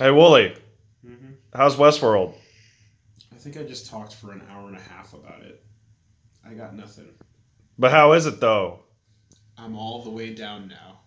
Hey, Wooly, Mm-hmm. how's Westworld? I think I just talked for an hour and a half about it. I got nothing. But how is it though? I'm all the way down now.